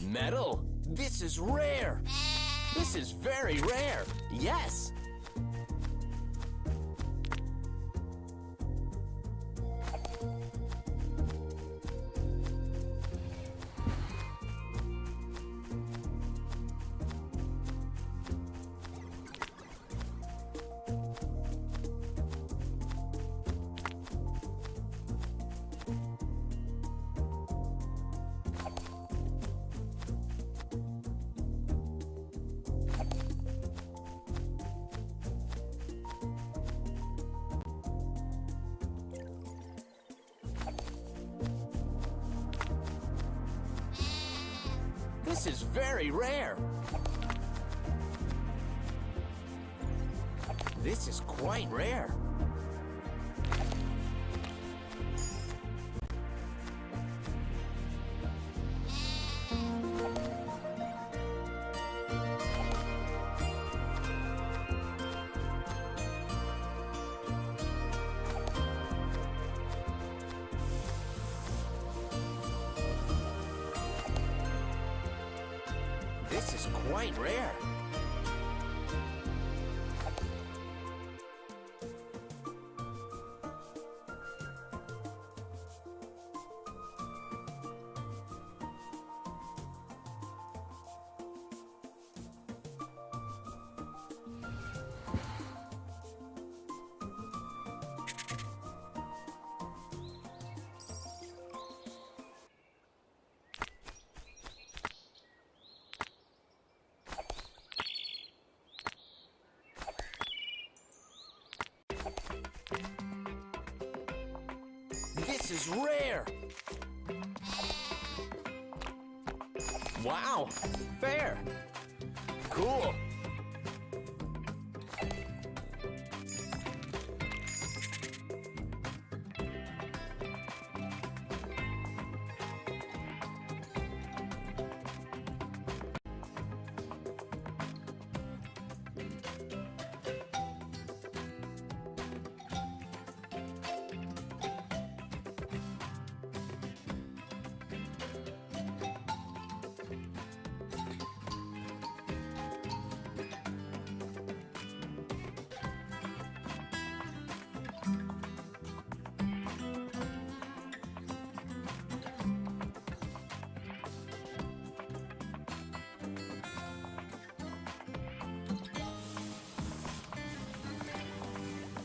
Metal. This is rare. This is very rare. Yes. This is very rare. This is quite rare. This is quite rare. This is rare. Wow, fair. Cool.